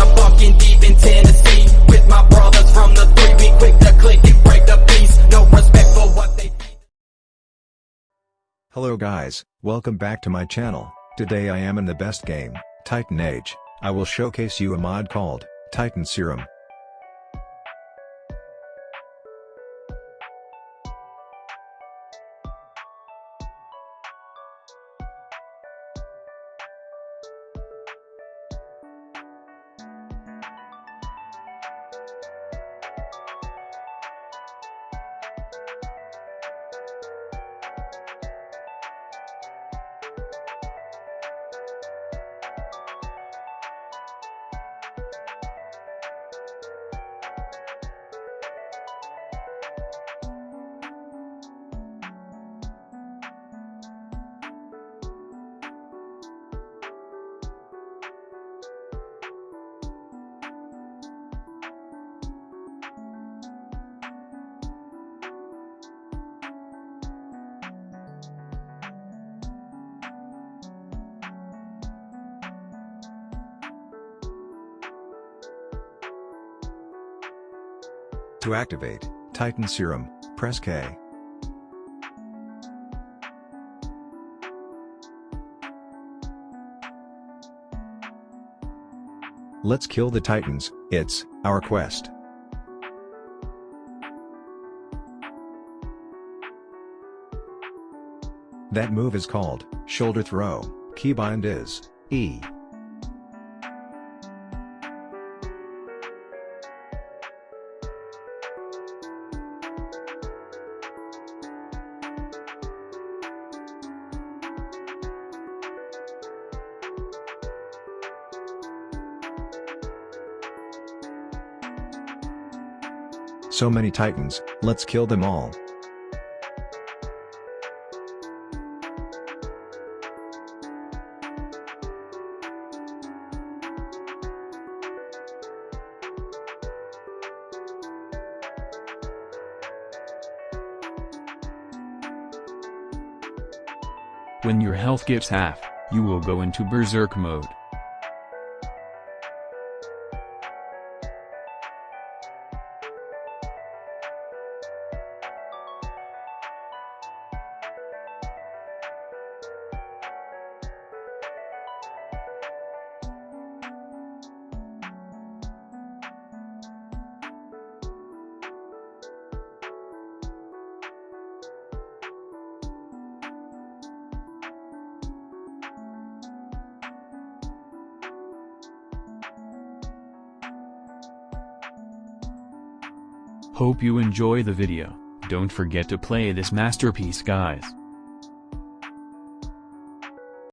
I'm deep in Tennessee With my brothers from the three We quick to click and break the peace No respect for what they Hello guys, welcome back to my channel. Today I am in the best game, Titan Age. I will showcase you a mod called, Titan Serum. To activate, Titan Serum, press K. Let's kill the Titans, it's our quest. That move is called, shoulder throw, keybind is, E. So many titans, let's kill them all. When your health gets half, you will go into berserk mode. Hope you enjoy the video, don't forget to play this masterpiece guys.